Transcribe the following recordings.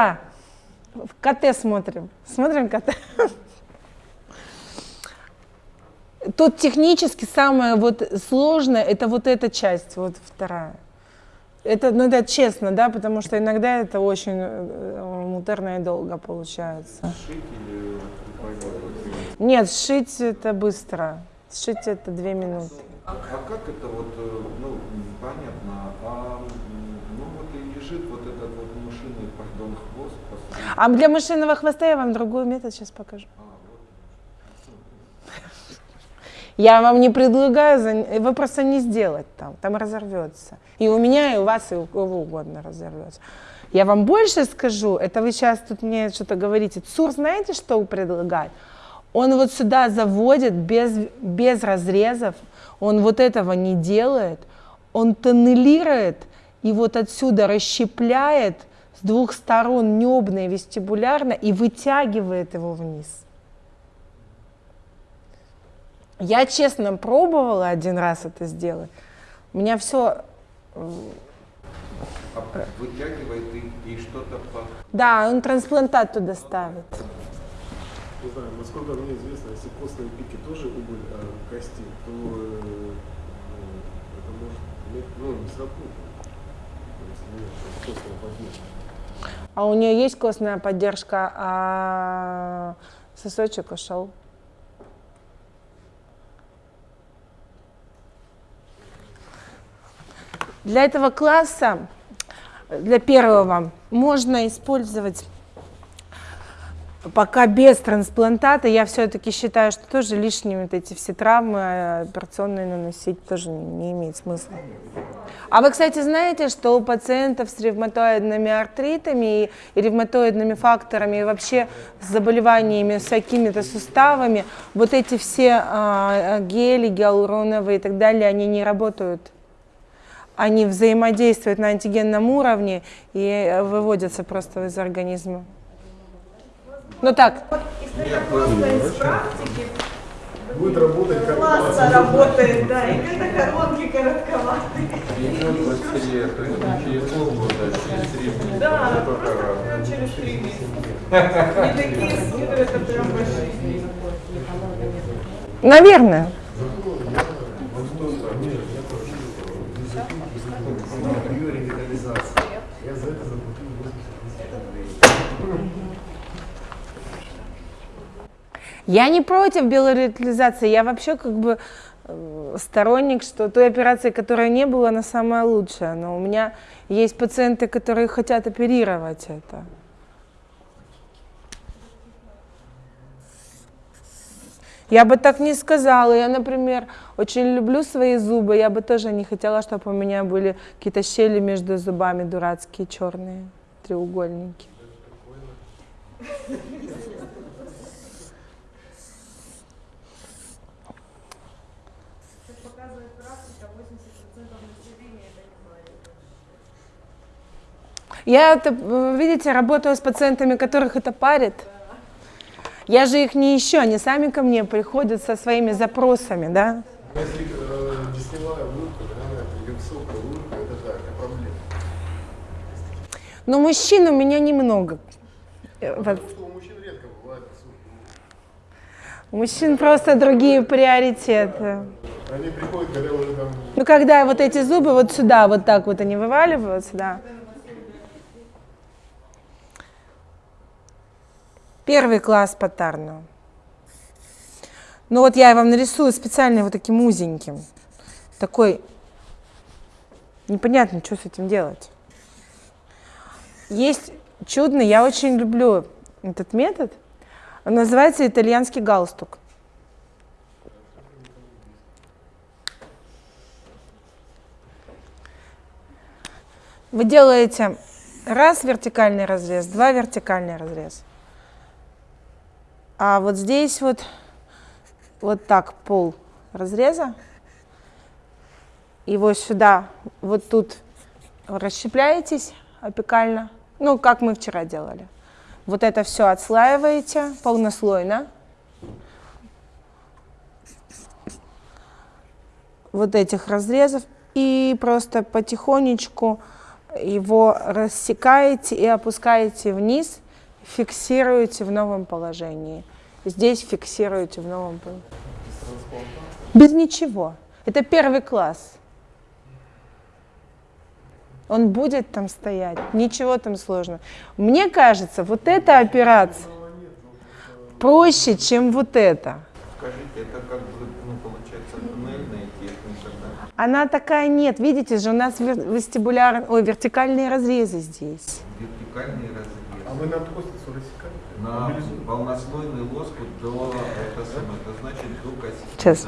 А, в КТ смотрим. Смотрим КТ. Тут технически самое вот сложное, это вот эта часть, вот вторая. Это, ну, это честно, да, потому что иногда это очень э, муторно и долго получается. Шить Нет, сшить это быстро. Сшить это две минуты. А как это вот, э, ну, понятно, а м, ну вот и лежит вот этот вот мышиный, пардон, хвост посреди. А для мышиного хвоста я вам другой метод сейчас покажу. Я вам не предлагаю, вы просто не сделать там, там разорвется. И у меня, и у вас, и у кого угодно разорвется. Я вам больше скажу, это вы сейчас тут мне что-то говорите. ЦУР знаете, что предлагает? Он вот сюда заводит без, без разрезов, он вот этого не делает, он тоннелирует и вот отсюда расщепляет с двух сторон небно и вестибулярно и вытягивает его вниз. Я честно пробовала один раз это сделать. У меня все, А вытягивает и, и что-то по... да, он трансплантат туда ставит. Не знаю, насколько мне известно, если костные пики тоже убыль э, кости, то э, ну, это может ну, не сработать. Если нет костного поддержки. А у нее есть костная поддержка, а сосочек ушел. Для этого класса, для первого, можно использовать пока без трансплантата. Я все-таки считаю, что тоже лишние вот эти все травмы э, операционные наносить тоже не, имеет смысла. А вы, кстати, знаете, что у пациентов с ревматоидными артритами и, ревматоидными факторами, и вообще с заболеваниями, с какими-то суставами, вот эти все а, гели гиалуроновые и так далее, они не работают. Они взаимодействуют на антигенном уровне и э, выводятся просто из организма. Ну так, Исходя просто из практики, Будет работать как классно класс. работает, да, именно коронки коротковатые. Идет быстрее, то есть не через полгода, а через три месяца. Да, просто через три месяца. Не такие скидывают, это прям большие. наверное. Я за это заплатил 80 Я не против биоревитализации, я вообще как бы э, сторонник, что той операции, которая не была, она самая лучшая. Но у меня есть пациенты, которые хотят оперировать это. Я бы так не сказала. Я, например, очень люблю свои зубы. Я бы тоже не хотела, чтобы у меня были какие-то щели между зубами дурацкие, черные, треугольники. Как показывает практика, 80% населения это не Я, это, видите, работаю с пациентами, которых это парит. Я же их не ищу, они сами ко мне приходят со своими запросами, да. Если э, десневая улыбка, да, высокая улыбка, это так, это проблема. Но мужчин у меня немного. Э, вот. Потому что у мужчин редко бывает высокая улыбка. У мужчин просто другие приоритеты. Они приходят, когда уже там Ну, когда вот эти зубы вот сюда, вот так вот они вываливаются, да. Первый класс патарну. Ну вот я вам нарисую специально вот таким узеньким. Такой, непонятно, что с этим делать. Есть чудный, я очень люблю этот метод. Он называется итальянский галстук. Вы делаете раз вертикальный разрез, два вертикальный разрез. А вот здесь вот, вот так пол разреза. Его сюда, вот тут расщепляетесь опекально. Ну, как мы вчера делали. Вот это все отслаиваете полнослойно. Вот этих разрезов. И просто потихонечку его рассекаете и опускаете вниз, фиксируете в новом положении. Здесь фиксируете в новом положении. Без ничего. Это первый класс. Он будет там стоять, ничего там сложного. Мне кажется, вот эта операция проще, чем вот это. Скажите, это как бы, ну, получается, туннельная техника, да? Она такая нет, видите же, у нас вестибуляр, ой, вертикальные разрезы здесь. Вертикальный разрез. А вы нам костицу рассекаете? На полнослойный лоскут до, это это значит до кости. Сейчас.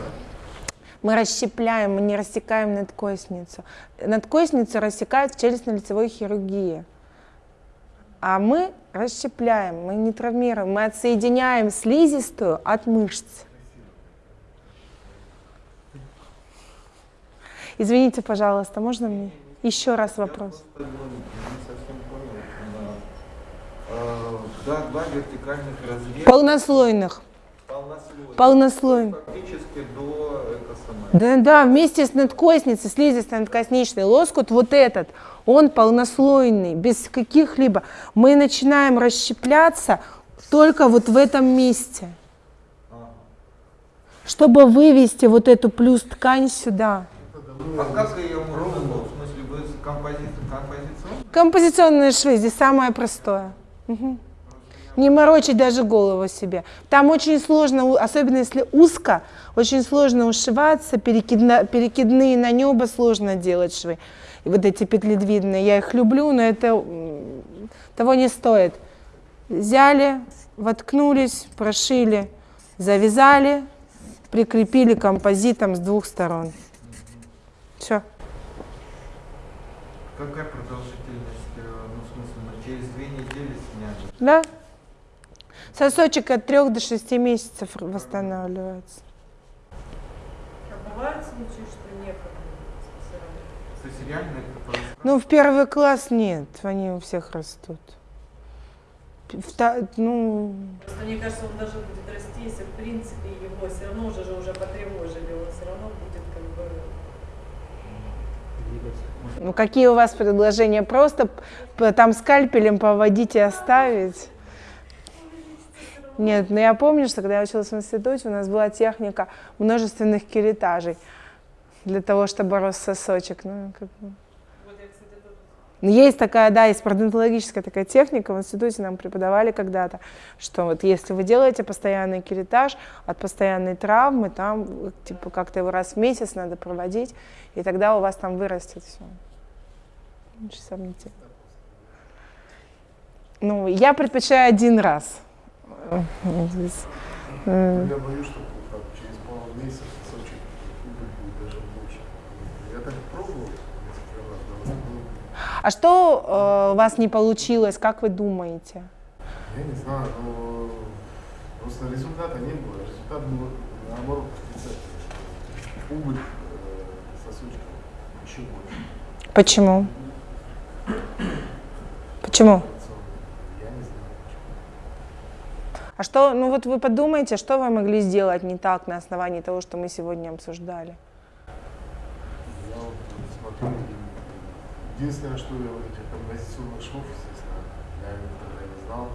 Мы расщепляем, мы не рассекаем надкосницу. Надкосницу рассекают в челюстно-лицевой хирургии. А мы расщепляем, мы не травмируем, мы отсоединяем слизистую от мышц. Извините, пожалуйста, можно мне еще раз вопрос? Да, два вертикальных разреза. Полнослойных. Полнослойных. Полнослойных. Фактически до. Да, да, вместе с надкосницей, слизистый надкосничный лоскут, вот этот, он полнослойный, без каких-либо. Мы начинаем расщепляться только вот в этом месте, чтобы вывести вот эту плюс ткань сюда. А как ее ровно, в смысле, вы с компози- композиционно? Композиционные швы здесь самое простое. Не морочить даже голову себе. Там очень сложно, особенно если узко, очень сложно ушиваться, перекидна- перекидные на небо сложно делать швы. И вот эти петледвидные, я их люблю, но это того не стоит. Взяли, воткнулись, прошили, завязали, прикрепили композитом с двух сторон. Все. Какая продолжительность, э, ну, в смысле, ну, через две недели сняли? Да. Сосочек от 3 до 6 месяцев восстанавливается. А бывают случаи, что некогда? То есть реально это происходит? Ну, в первый класс нет, они у всех растут. В та- ну, Просто мне кажется, он даже будет расти, если в принципе его все равно уже же уже потревожили, он все равно будет ну, какие у вас предложения? Просто там скальпелем поводить и оставить? Нет, но я помню, что когда я училась в институте, у нас была техника множественных керетажей для того, чтобы рос сосочек. Ну, как бы. Ну, Есть такая, да, есть пародонтологическая такая техника, в институте нам преподавали когда-то, что вот если вы делаете постоянный керетаж от постоянной травмы, там типа как-то его раз в месяц надо проводить, и тогда у вас там вырастет все. Очень сомнительно. Ну, я предпочитаю один раз. Э, э, Я боюсь, что через пару месяцев сосочек убыль будет даже больше. Я так пробовал несколько раз, да, ну, А что э, у вас не получилось, как вы думаете? я не знаю, но просто результата не было. Результат был наоборот отрицательный. Убыль э, сосочка еще больше. Почему? Почему. А что, ну вот вы подумайте, что вы могли сделать не так на основании того, что мы сегодня обсуждали? Я вот смотрю, и единственное, что я вот этих композиционных швов, естественно, я никогда не знал,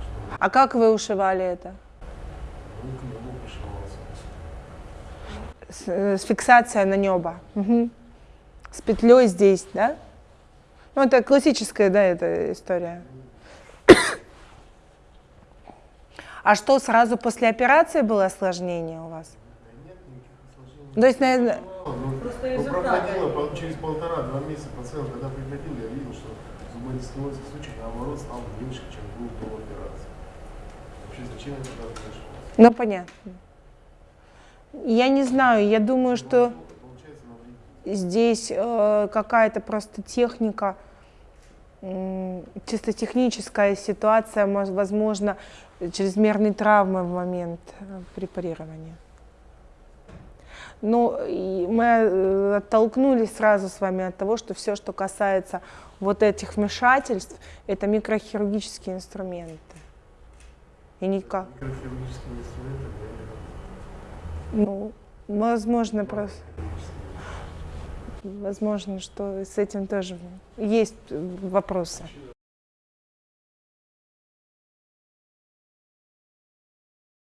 что А как вы ушивали это? ну, к нему пришивался. С, э, с фиксация на небо. Мгм. С петлей здесь, да? Ну, это классическая, да, эта история. А что, сразу после операции было осложнение у вас? Да нет никаких осложнений. То есть, наверное, ну, результаты. проходило пол- через полтора-два месяца пациент, когда приходил, я видел, что зубодистилозный случай, наоборот, стал меньше, чем был до операции. Вообще, зачем это произошло? ну, понятно. Я не знаю, я думаю, что... Навредить. здесь э, какая-то просто техника, м, чисто техническая ситуация, мож- возможно, чрезмерной травмы в момент э, препарирования. Но и мы э, оттолкнулись сразу с вами от того, что все, что касается вот этих вмешательств, это микрохирургические инструменты. И никак. Не работаю. Ну, возможно, просто. Возможно, что с этим тоже есть вопросы.